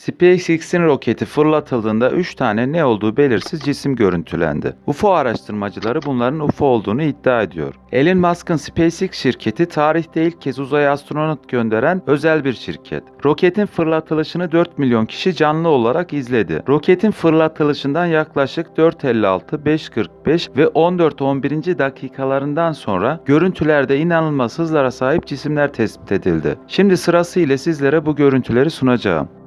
SpaceX'in roketi fırlatıldığında 3 tane ne olduğu belirsiz cisim görüntülendi. UFO araştırmacıları bunların UFO olduğunu iddia ediyor. Elon Musk'ın SpaceX şirketi tarihte ilk kez uzaya astronot gönderen özel bir şirket. Roketin fırlatılışını 4 milyon kişi canlı olarak izledi. Roketin fırlatılışından yaklaşık 4.56, 5.45 ve 14.11. dakikalarından sonra görüntülerde inanılmaz hızlara sahip cisimler tespit edildi. Şimdi sırasıyla sizlere bu görüntüleri sunacağım.